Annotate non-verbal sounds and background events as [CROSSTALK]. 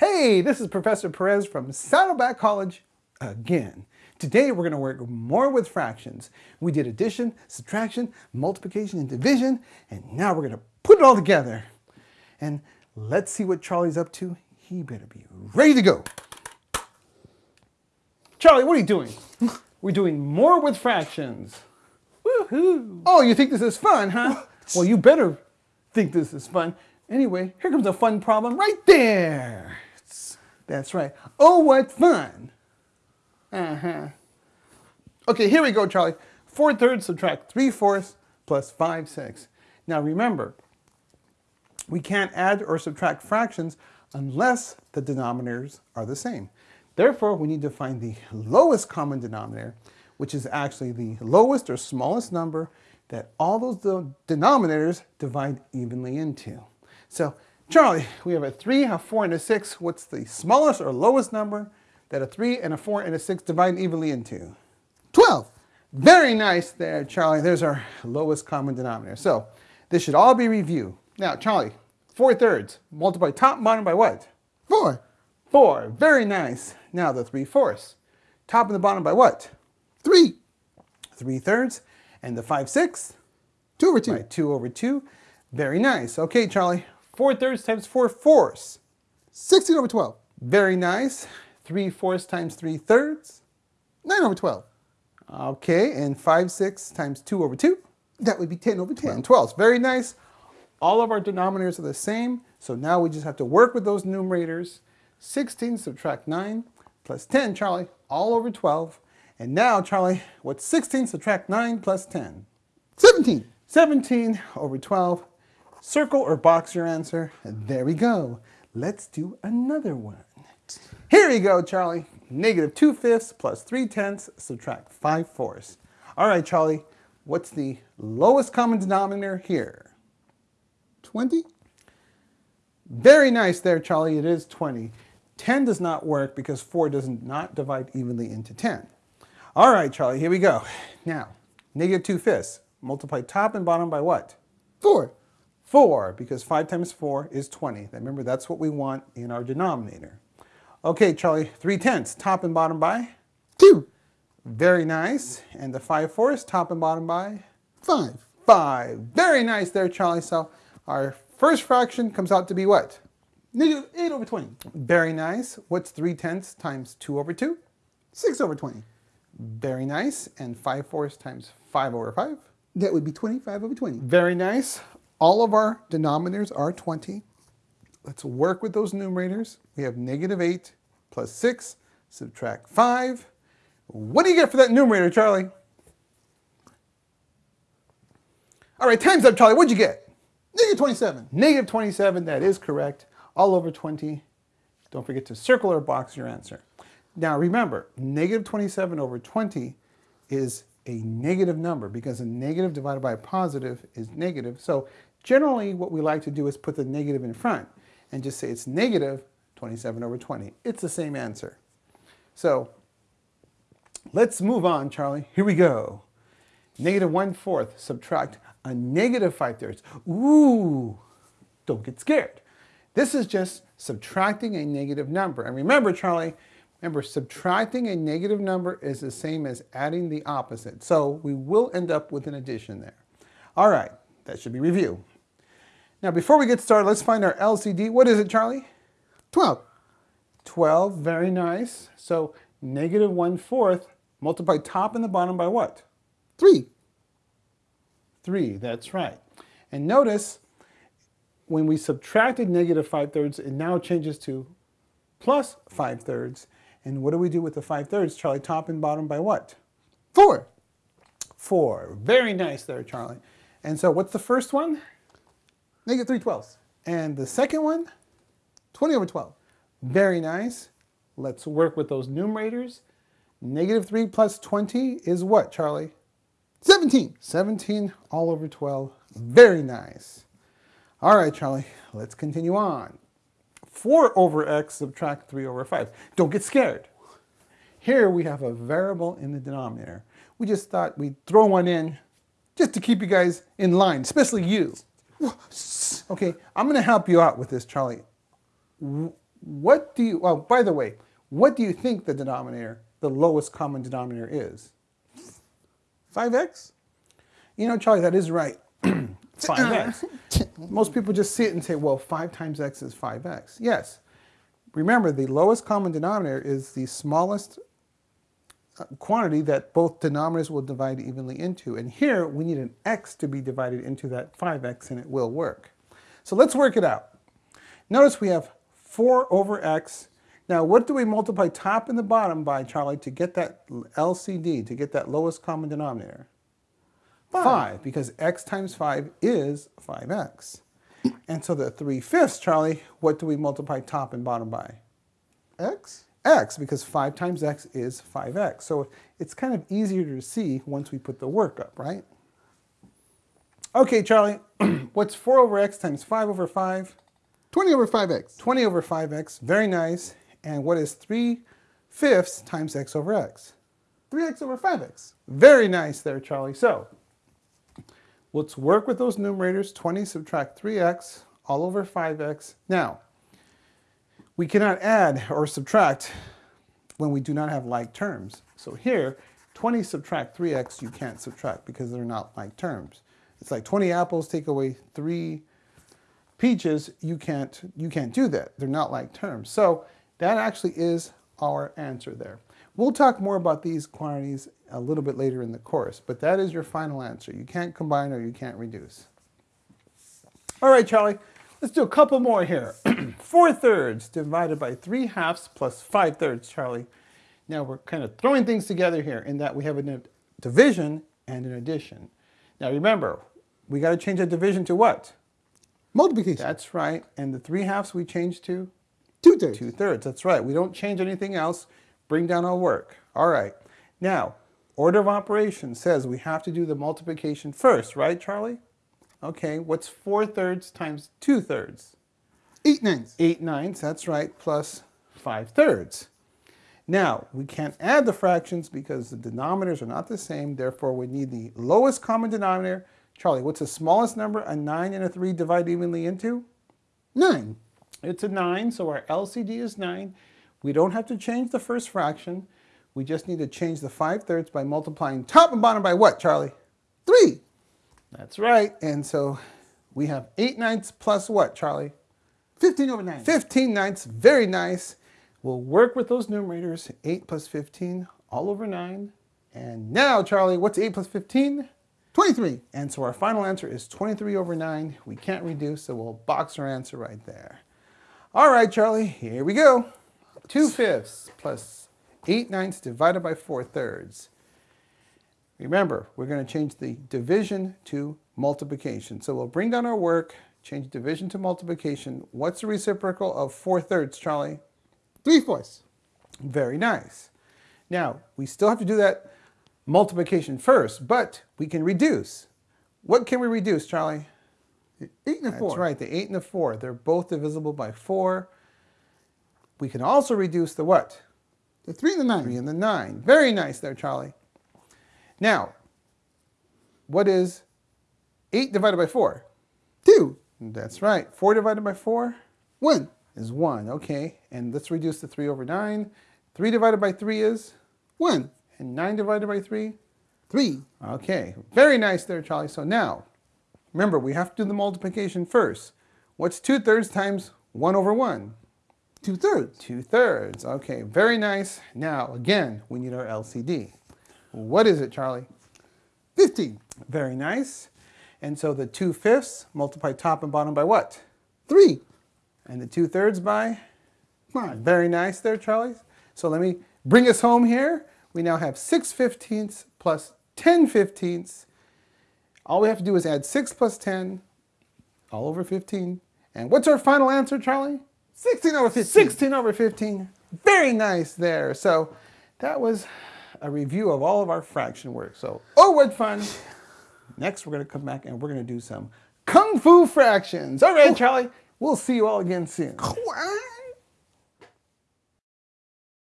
Hey, this is Professor Perez from Saddleback College again. Today we're going to work more with fractions. We did addition, subtraction, multiplication, and division, and now we're going to put it all together. And let's see what Charlie's up to. He better be ready to go. Charlie, what are you doing? [LAUGHS] We're doing more with fractions. Woohoo! Oh, you think this is fun, huh? well, you better think this is fun. Anyway, here comes a fun problem right there. That's right. Oh, what fun. Uh-huh. Okay, here we go, Charlie. 4 thirds subtract 3 fourths plus 5 sixths. Now remember, we can't add or subtract fractions unless the denominators are the same. Therefore, we need to find the lowest common denominator, which is actually the lowest or smallest number that all those denominators divide evenly into. So Charlie, we have a 3, a 4, and a 6. What's the smallest or lowest number that a 3 and a 4 and a 6 divide evenly into? 12. Very nice there, Charlie. There's our lowest common denominator. So this should all be review. Now, Charlie, 4 thirds. Multiply top and bottom by what? 4. 4. Very nice. Now the 3 fourths. Top and the bottom by what? 3. 3 thirds. And the 5 sixths? 2 over 2. Right, 2 over 2. Very nice. Okay, Charlie, 4 thirds times 4 fourths. 16 over 12. Very nice. 3 fourths times 3 thirds. 9 over 12. Okay, and 5 6 times 2 over 2. That would be 10 over 12. 10 12. Very nice. All of our denominators are the same, so now we just have to work with those numerators. 16 subtract 9 plus 10, Charlie, all over 12. And now, Charlie, what's 16 subtract 9 plus 10? 17. 17 over 12 Circle or box your answer. There we go. Let's do another one. Here we go, Charlie. Negative 2 fifths plus 3 tenths, subtract 5 fourths. All right, Charlie, what's the lowest common denominator here? 20? Very nice there, Charlie. It is 20. 10 does not work because 4 does not divide evenly into 10. All right, Charlie, here we go. Now, negative 2 fifths. Multiply top and bottom by what? 4. 4, because 5 times 4 is 20. Remember, that's what we want in our denominator. Okay, Charlie, 3 tenths, top and bottom by? 2. Very nice. And the 5 fourths, top and bottom by? 5. 5. Very nice there, Charlie. So our first fraction comes out to be what? Negative 8 over 20. Very nice. What's 3 tenths times 2 over 2? 6 over 20. Very nice. And 5 fourths times 5 over 5? That would be 25 over 20. Very nice. All of our denominators are 20. Let's work with those numerators. We have negative 8 plus 6, subtract 5. What do you get for that numerator, Charlie? All right, times up, Charlie. What'd you get? Negative 27. Negative 27, that is correct. All over 20. Don't forget to circle or box your answer. Now remember, negative 27 over 20 is a negative number because a negative divided by a positive is negative. So Generally, what we like to do is put the negative in front and just say it's negative 27 over 20. It's the same answer. So let's move on, Charlie. Here we go. Negative 1 fourth, subtract a negative 5 thirds. Ooh, don't get scared. This is just subtracting a negative number. And remember, Charlie, remember subtracting a negative number is the same as adding the opposite. So we will end up with an addition there. All right, that should be review. Now before we get started, let's find our LCD. What is it, Charlie? 12. 12, very nice. So negative 1 fourth, multiply top and the bottom by what? 3. 3, that's right. And notice, when we subtracted negative 5 thirds, it now changes to plus 5 thirds. And what do we do with the 5 thirds, Charlie? Top and bottom by what? 4. 4. Very nice there, Charlie. And so what's the first one? Negative 3 twelfths. And the second one, 20 over 12. Very nice. Let's work with those numerators. Negative 3 plus 20 is what, Charlie? 17. 17 all over 12. Very nice. All right, Charlie, let's continue on. 4 over x subtract 3 over 5. Don't get scared. Here we have a variable in the denominator. We just thought we'd throw one in just to keep you guys in line, especially you. Okay, I'm going to help you out with this, Charlie. what do you, oh, by the way, what do you think the denominator, the lowest common denominator is? 5x? You know, Charlie, that is right. [CLEARS THROAT] 5x. [COUGHS] Most people just see it and say, well, 5 times x is 5x. Yes. Remember, the lowest common denominator is the smallest quantity that both denominators will divide evenly into. And here, we need an x to be divided into that 5x, and it will work. So let's work it out. Notice we have 4 over x. Now, what do we multiply top and the bottom by, Charlie, to get that LCD, to get that lowest common denominator? 5, 5 because x times 5 is 5x. And so the 3 fifths, Charlie, what do we multiply top and bottom by? X? X, because 5 times x is 5x. So it's kind of easier to see once we put the work up, right? Okay, Charlie, [CLEARS THROAT] what's 4 over x times 5 over 5? 20 over 5x. 20 over 5x, very nice. And what is 3 fifths times x over x? 3x over 5x. Very nice there, Charlie. So let's work with those numerators. 20 subtract 3x all over 5x. Now, we cannot add or subtract when we do not have like terms. So here, 20 subtract 3x, you can't subtract because they're not like terms. It's like 20 apples take away 3 peaches, you can't, you can't do that. They're not like terms. So that actually is our answer there. We'll talk more about these quantities a little bit later in the course, but that is your final answer. You can't combine or you can't reduce. All right, Charlie, let's do a couple more here. [CLEARS THROAT] 4 thirds divided by 3 halves plus 5 thirds, Charlie. Now we're kind of throwing things together here in that we have a division and an addition. Now remember, we got to change a division to what? Multiplication. That's right. And the 3 halves we change to? 2 thirds. 2 thirds, that's right. We don't change anything else. Bring down our work. All right. Now, order of operations says we have to do the multiplication first, right, Charlie? Okay, what's 4 thirds times 2 thirds? 8 ninths. 8 ninths, that's right, plus 5 thirds. Now, we can't add the fractions because the denominators are not the same, therefore we need the lowest common denominator. Charlie, what's the smallest number a 9 and a 3 divide evenly into? 9. It's a 9, so our LCD is 9. We don't have to change the first fraction. We just need to change the 5 thirds by multiplying top and bottom by what, Charlie? 3. That's right. And so we have 8 ninths plus what, Charlie? 15 over 9. 15 ninths. Very nice. We'll work with those numerators. 8 plus 15 all over 9. And now, Charlie, what's 8 plus 15? 23. And so our final answer is 23 over 9. We can't reduce, so we'll box our answer right there. All right, Charlie, here we go. 2 fifths plus 8 ninths divided by 4 thirds. Remember, we're going to change the division to multiplication. So we'll bring down our work, change division to multiplication. What's the reciprocal of 4 thirds, Charlie? 3 fourths. Very nice. Now, we still have to do that multiplication first, but we can reduce. What can we reduce, Charlie? 8 and a 4. That's right, the 8 and the 4. They're both divisible by 4. We can also reduce the what? The 3 and the 9. 3 and the 9. Very nice there, Charlie. Now, what is 8 divided by 4? 2. That's right. 4 divided by 4? 1. Is 1. Okay, and let's reduce the 3 over 9. 3 divided by 3 is? 1. And 9 divided by 3? 3. Okay, very nice there, Charlie. So now, remember, we have to do the multiplication first. What's 2 thirds times 1 over 1? 2 thirds. 2 thirds. Okay, very nice. Now, again, we need our LCD. What is it, Charlie? 15. Very nice. And so the 2 fifths multiply top and bottom by what? 3. And the 2 thirds by? 5. Very nice there, Charlie. So let me bring us home here. We now have 6 fifteenths plus 10 fifteenths. All we have to do is add 6 plus 10, all over 15. And what's our final answer, Charlie? 16 over 15. 16 over 15. Very nice there. So that was a review of all of our fraction work. So, oh, what fun. Next, we're going to come back and we're going to do some Kung Fu fractions. All right, Charlie. We'll see you all again soon.